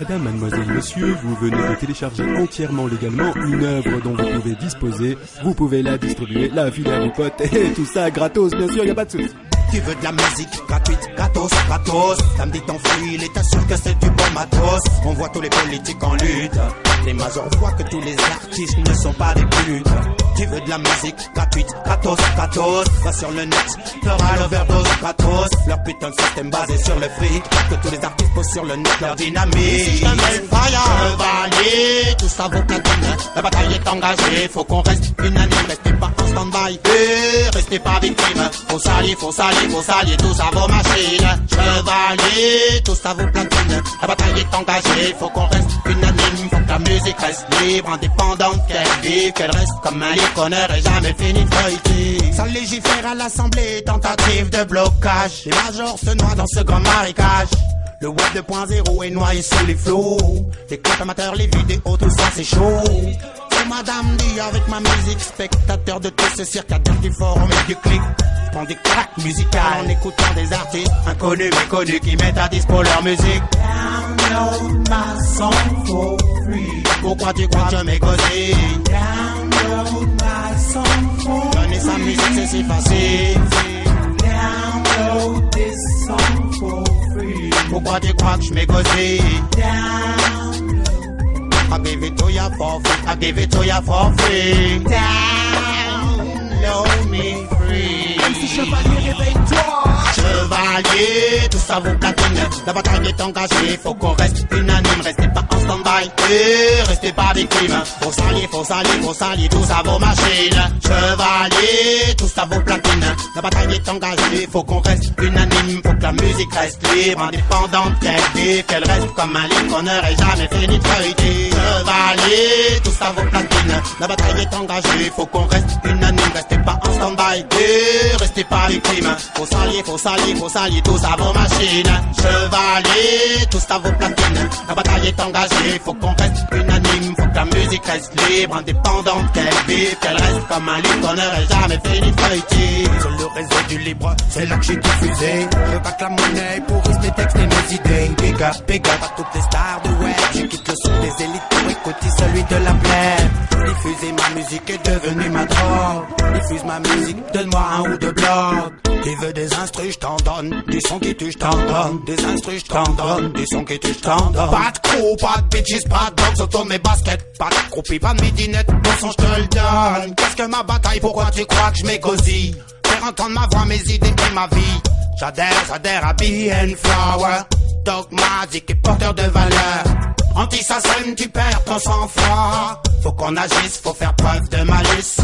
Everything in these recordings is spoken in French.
Madame, mademoiselle, monsieur, vous venez de télécharger entièrement légalement une œuvre dont vous pouvez disposer. Vous pouvez la distribuer, la filer à vos potes et tout ça gratos, bien sûr, y a pas de souci. Tu veux de la musique gratuite, gratos, gratos. Samedi ton fil et t'assure que c'est du bon matos. On voit tous les politiques en lutte. Les majors voient que tous les artistes ne sont pas des putes. Tu veux de la musique gratuite, gratos, gratos. Va sur le net, t'auras l'overdose gratos. Leur putain de système basé sur le fric. Que tous les artistes posent sur le net leur dynamique. Si je te mets le fire, tout La bataille est engagée, faut qu'on reste unanime. Restez pas en stand-by, eh, restez pas victime. Faut s'allier, faut s'allier, faut s'allier, tous à vos machines. Chevalier, tout ça vaut platine. La bataille est engagée, faut qu'on reste unanime. Faut que la musique reste libre, indépendante, qu'elle vive, qu'elle reste comme un livre qu'on n'aurait jamais fini de feuilleter. Ça légifère à l'Assemblée, tentative de blocage. Les majors se noient dans ce grand marécage. Le web 2.0 est noyé sous les flots. Les comptes amateurs, les vidéos, tout ça c'est chaud. C'est madame dit avec ma musique, spectateur de tout ce cirque à du et du clic. Prends des claques musicales en écoutant des artistes inconnus mais connus qui mettent à dispo leur musique. Download. Pourquoi tu crois que je m'égosie? Donner sa musique c'est si facile. This song for free. Crois que je m'égosie? I give it to ya for free. I give it to ya for free. Download Chevalier, tout ça vaut platine. La bataille est engagée, faut qu'on reste unanime. Restez pas en stand-by, et restez pas victime. Faut s'allier, faut s'allier, faut s'allier, tout ça vaut machine. Chevalier, tout ça vaut platine. La bataille est engagée, faut qu'on reste unanime. Faut que la musique reste libre, indépendante, qu'elle vive, qu'elle reste comme un livre qu'on n'aurait jamais fini de feuilleter. Chevalier, tout ça vaut platine. La bataille est engagée, faut qu'on reste unanime. Restez pas en stand-by, et restez pas victime. Faut s'allier, faut s'allier, faut s'allier, tous à vos machines. Chevalier, tous à vos platines. La bataille est engagée, faut qu'on reste unanime. Faut que la musique reste libre, indépendante, qu'elle vive, qu'elle reste comme un livre qu'on n'aurait jamais de feuilleter. Sur le réseau du libre, c'est là que j'ai diffusé. Je bac la monnaie pour mes textes et mes idées. Big up, big toutes les stars de web. Je quitte le son des élites pour écouter celui de la plaine. Diffuser ma musique est devenue ma drogue. Diffuse ma musique, donne-moi un ou deux blogs. Tu veux des instrus, je t'en donne. Des sons qui tuent, je t'en donne. Des instrus, je t'en donne. Des sons qui tuent, je t'en donne. Pas de crew, pas de bitches, pas de dogs autour mes baskets. Pas de croupies, pas de midinette. Bon son, je te le donne. Qu'est-ce que ma bataille, pourquoi tu crois que je m'égosille? Faire entendre ma voix, mes idées et ma vie. J'adhère, j'adhère à BN Flower. Dogmatique et porteur de valeur. Anti-SACEM, tu perds ton sang-froid. Faut qu'on agisse, faut faire preuve de malice.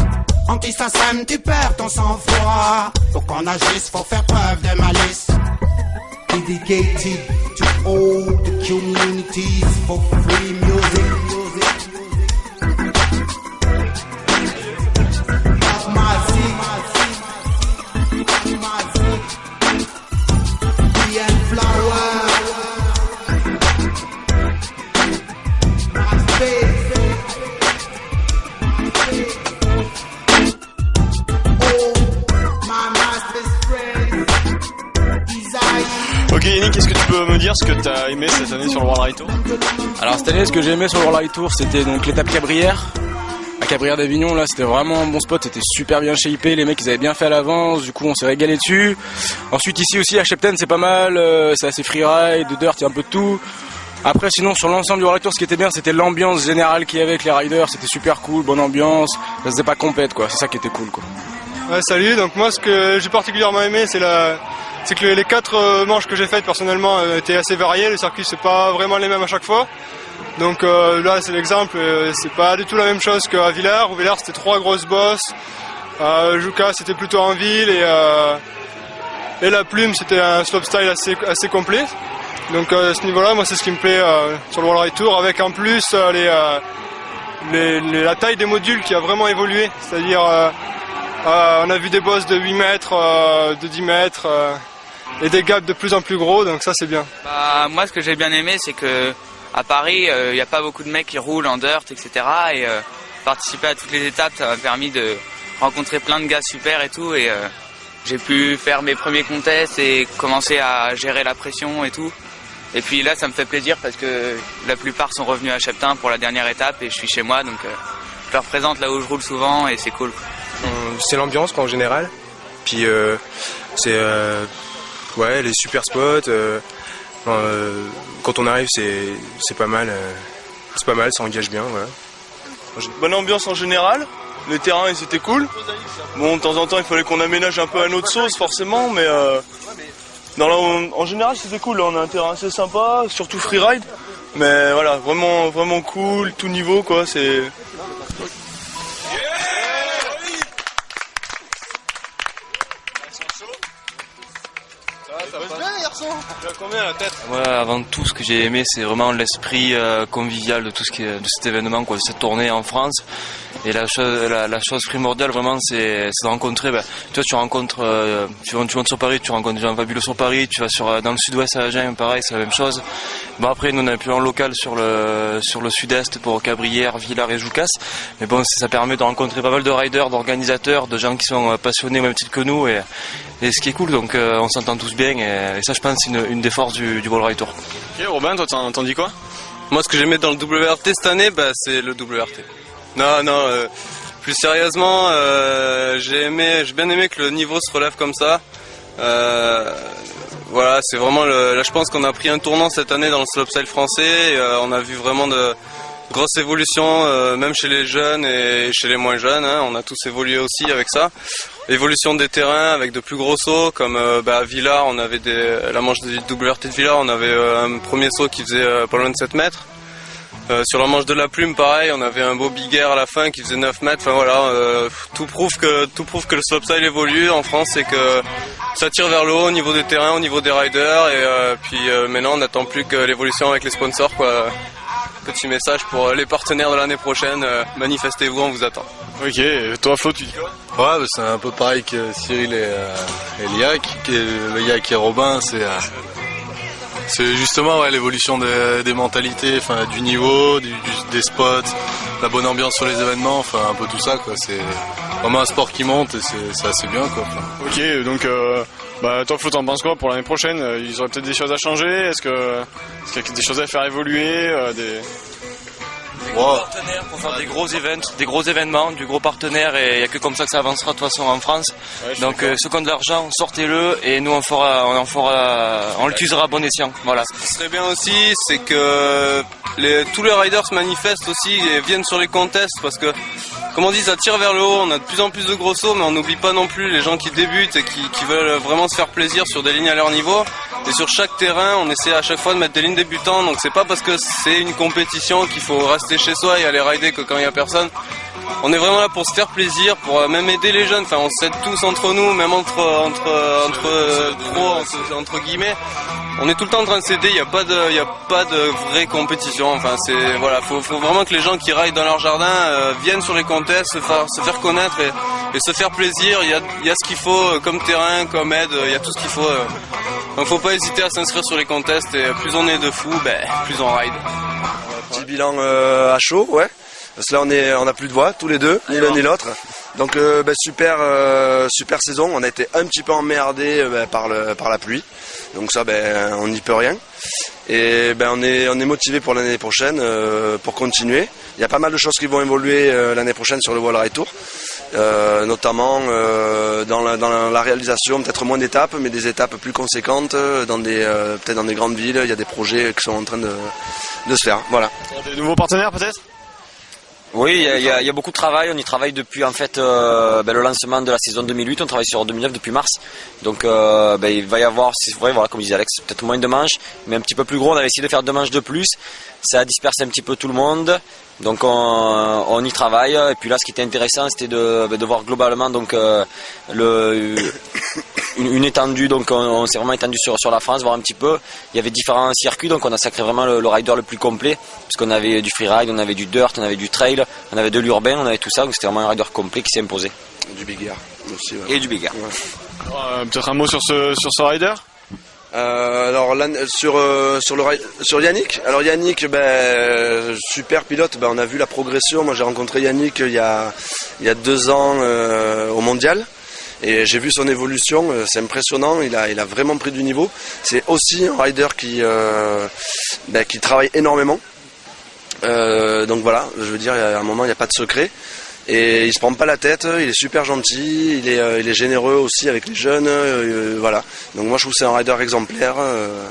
Anti-SACEM, tu perds ton sang-froid. Faut qu'on agisse, faut faire preuve de malice. Dedicated to all the communities for free music. Ok Yannick, qu'est-ce que tu peux me dire ce que t'as aimé cette année sur le World Ride Tour Alors cette année, ce que j'ai aimé sur le World Ride Tour, c'était donc l'étape Cabrières. À Cabrières d'Avignon, là, c'était vraiment un bon spot, c'était super bien shapé, les mecs ils avaient bien fait à l'avance, du coup on s'est régalé dessus. Ensuite ici aussi à Shepton, c'est pas mal, euh, c'est assez freeride, de dirt, il y a un peu de tout. Après sinon sur l'ensemble du World Ride Tour, ce qui était bien, c'était l'ambiance générale qu'il y avait avec les riders, c'était super cool, bonne ambiance, ça se faisait pas compète quoi, c'est ça qui était cool quoi. Ouais, salut. Donc moi, ce que j'ai particulièrement aimé, c'est la, c'est que les quatre euh, manches que j'ai faites personnellement euh, étaient assez variées. Les circuits, c'est pas vraiment les mêmes à chaque fois. Donc euh, là, c'est l'exemple. euh, c'est pas du tout la même chose qu'à Villars. Où Villars, c'était trois grosses bosses. À Juca, c'était plutôt en ville et euh, la plume, c'était un slopestyle assez assez complet. Donc euh, à ce niveau-là, moi, c'est ce qui me plaît euh, sur le World Ride Tour, avec en plus euh, euh, la taille des modules qui a vraiment évolué. C'est-à-dire euh, euh, on a vu des bosses de 8 mètres, euh, de 10 mètres euh, et des gaps de plus en plus gros, donc ça c'est bien. Bah, moi, ce que j'ai bien aimé, c'est que à Paris, il n'y a pas beaucoup de mecs qui roulent en dirt, etc. Et euh, participer à toutes les étapes, ça m'a permis de rencontrer plein de gars super et tout. Et euh, j'ai pu faire mes premiers contests et commencer à gérer la pression et tout. Et puis là, ça me fait plaisir parce que la plupart sont revenus à Cheptin pour la dernière étape et je suis chez moi, donc euh, je leur présente là où je roule souvent et c'est cool. C'est l'ambiance quoi, en général. Puis euh, c'est euh, ouais les super spots. euh, euh, quand on arrive, c'est pas mal. euh, c'est pas mal, ça engage bien. Voilà. Bonne ambiance en général. Les terrains ils étaient cool. Bon de temps en temps il fallait qu'on aménage un peu à notre sauce forcément mais non, en général c'était cool. Là, on a un terrain assez sympa, surtout freeride. Mais voilà, vraiment vraiment cool, tout niveau quoi, c'est. Avant tout, ce que j'ai aimé, c'est vraiment l'esprit euh, convivial de tout ce qui est, de cet événement, de cette tournée en France. Et la chose, la, chose primordiale, vraiment, c'est de rencontrer. Ben, tu vois, tu rencontres, euh, tu, montes sur Paris, tu rencontres des gens fabuleux sur Paris. Tu vas sur euh, dans le Sud-Ouest à Agen, pareil, c'est la même chose. Bon après, nous on a un plus en local sur le sur le Sud-Est pour Cabrières, Villars et Joucas. Mais bon, ça permet de rencontrer pas mal de riders, d'organisateurs, de gens qui sont passionnés au même titre que nous. Et, ce qui est cool, donc on s'entend tous bien. Et, et ça, je pense, c'est une, une des forces du, du Wall Ride Tour. Ok, Robin, toi, t'en t'en dis quoi? Moi, ce que j'aimais dans le WRT cette année, bah, c'est le WRT. Non, non, euh, plus sérieusement, euh, j'ai aimé, j'ai bien aimé que le niveau se relève comme ça. Euh, voilà, c'est vraiment le, là, je pense qu'on a pris un tournant cette année dans le slopestyle français. et, euh, on a vu vraiment de grosses évolutions, euh, même chez les jeunes et chez les moins jeunes. hein. on a tous évolué aussi avec ça. Évolution des terrains avec de plus gros sauts, comme euh, bah, à Villars, on avait des, la manche du WRT de Villars, on avait euh, un premier saut qui faisait euh, pas loin de 7 mètres. Sur la manche de la plume, pareil, on avait un beau big air à la fin qui faisait 9 mètres. Enfin voilà, tout prouve que tout prouve que le slopestyle évolue en France et que ça tire vers le haut au niveau des terrains, au niveau des riders. Et puis maintenant, on n'attend plus que l'évolution avec les sponsors. Quoi. Petit message pour euh, les partenaires de l'année prochaine. euh, manifestez-vous, on vous attend. Ok, et toi, Flo, tu dis quoi? Ouais, bah, c'est un peu pareil que Cyril et, euh, et Liac. qui est- Le Yac et Robin, c'est euh, c'est justement ouais, l'évolution des, des mentalités, enfin du niveau, du, du- des spots, la bonne ambiance sur les événements, enfin un peu tout ça. C'est vraiment un sport qui monte et c'est assez bien quoi. Ok, donc euh, bah, toi, Flo, t'en penses quoi pour l'année prochaine? Euh, Ils auraient peut-être des choses à changer? Est-ce qu'il y a des choses à faire évoluer euh, des... wow. partenaires pour faire des gros events, des gros événements, du gros partenaire et il n'y a que comme ça que ça avancera de toute façon en France. Ouais, Donc euh, ceux qui ont de l'argent, sortez-le et nous on fera, on en fera, on l'utilisera à bon escient. Voilà. Ce qui serait bien aussi, c'est que les, tous les riders se manifestent aussi et viennent sur les contests parce que, comme on dit, ça tire vers le haut. On a de plus en plus de gros sauts, mais on n'oublie pas non plus les gens qui débutent et qui, veulent vraiment se faire plaisir sur des lignes à leur niveau. Et sur chaque terrain, on essaie à chaque fois de mettre des lignes débutantes. Donc c'est pas parce que c'est une compétition qu'il faut rester chez soi et aller rider que quand il y a personne. On est vraiment là pour se faire plaisir, pour euh, même aider les jeunes. Enfin, on s'aide tous entre nous, même entre entre entre euh, guillemets. On est tout le temps en train de s'aider. Il n'y a pas de pas de vraie compétition. Enfin, c'est voilà, faut vraiment que les gens qui raillent dans leur jardin euh, viennent sur les contests, se faire connaître et, se faire plaisir. Il y a y ce qu'il faut euh, comme terrain, comme aide. Il y a tout ce qu'il faut. euh. Donc, faut pas hésiter à s'inscrire sur les contests. Et plus on est de fous, ben plus on ride. Petit bilan euh, à chaud, ouais. Parce là, on est, on a plus de voix, tous les deux, ni l'un ni l'autre. Donc, euh, bah, super, euh, super saison. On a été un petit peu emmerdé euh, bah, par le, par la pluie. Donc ça, ben, on n'y peut rien. Et ben, on est, on est motivé pour l'année prochaine, pour continuer. Il y a pas mal de choses qui vont évoluer l'année prochaine sur le Wall Ride Tour. Notamment dans, la, dans réalisation, peut-être moins d'étapes, mais des étapes plus conséquentes, dans des, peut-être dans des grandes villes. Il y a des projets qui sont en train de, de se faire. Voilà. Des nouveaux partenaires peut-être? Oui, il y, a- beaucoup de travail. On y travaille depuis en fait euh, ben, le lancement de la saison 2008. On travaille sur 2009 depuis mars. Donc euh, ben, il va y avoir, c'est vrai, voilà, comme disait Alex, peut-être moins de manches, mais un petit peu plus gros. On avait essayé de faire deux manches de plus. Ça a dispersé un petit peu tout le monde. Donc on, y travaille. Et puis là, ce qui était intéressant, c'était de, ben, voir globalement donc euh, le, une, une étendue. Donc on, on s'est vraiment étendu sur, sur la France, voir un petit peu. Il y avait différents circuits, donc on a sacré vraiment le, le rider le plus complet, parce qu'on avait du freeride, on avait du dirt, on avait du trail, on avait de l'urbain, on avait tout ça. Donc c'était vraiment un rider complet qui s'est imposé. Du big air aussi. ouais. Et du big air. Euh, Peut-être un mot sur ce, sur ce rider? Euh, alors là, sur euh, sur le sur Yannick? Alors Yannick, ben super pilote. Ben on a vu la progression. Moi j'ai rencontré Yannick il y a il y a deux ans euh, au mondial. Et j'ai vu son évolution, euh, c'est impressionnant, il a, il a vraiment pris du niveau. C'est aussi un rider qui, euh, ben, qui travaille énormément. Euh, donc voilà, je veux dire, a un moment, il n'y a pas de secret. Et il se prend pas la tête, il est super gentil, il est, euh, il est généreux aussi avec les jeunes, euh, voilà. Donc moi je trouve que c'est un rider exemplaire, euh,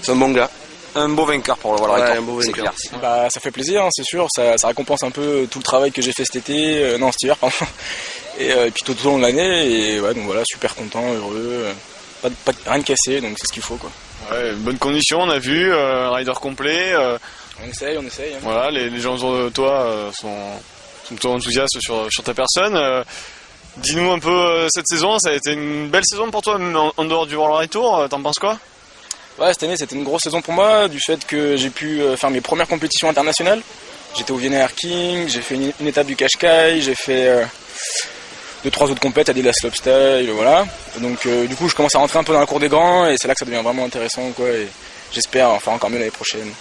c'est un bon gars. Un beau vainqueur pour le Wall Ouais, un beau c'est vainqueur. clair. Bah, ça fait plaisir, hein, c'est sûr. Ça, ça récompense un peu tout le travail que j'ai fait cet été, euh, non cet hiver, pardon. Et, euh, et puis tout au long de l'année. Et ouais, donc voilà, super content, heureux. euh, Pas, de- pas de- rien de cassé, donc c'est ce qu'il faut quoi. Ouais, bonne condition, on a vu, euh, rider complet. euh, On essaye, on essaye. hein. voilà, les, les gens autour de toi euh, sont, sont plutôt enthousiastes sur, sur ta personne. Euh, Dis-nous un peu euh, cette saison, ça a été une belle saison pour toi, même en, en dehors du World Tour, euh, t'en penses quoi? Ouais, cette année c'était une grosse saison pour moi, du fait que j'ai pu euh, faire mes premières compétitions internationales. J'étais au Vienna Air King, j'ai fait une, étape du Qashqai, j'ai fait euh, deux trois autres compètes, Adidas Slopestyle, voilà. Donc euh, du coup je commence à rentrer un peu dans la cour des grands et c'est là que ça devient vraiment intéressant. Et j'espère en faire encore mieux l'année prochaine.